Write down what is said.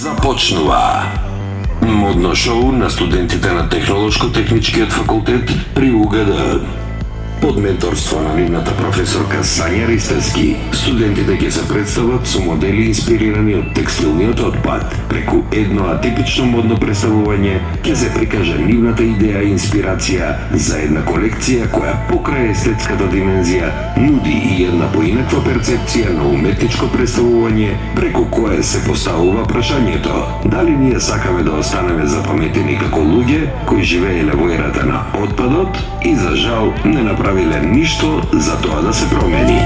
Започнува модно шоу на студентите на Технолошко-техничкиот факултет при УГД. Под менторство на нивната професорка Сања Ристевски, студентите ќе се представат со модели инспирирани од текстилниот отпад. Преку едно атипично модно представување ќе се прикаже нивната идеја и инспирација за една колекција која покрај естетската димензија нуди и една поинаква перцепција на уметничко представување преку кое се поставува прашањето дали ние сакаме да останеме запаметени како луѓе кои живееле во ерата на отпадот и за жал не направи направиле ништо за тоа да се промени.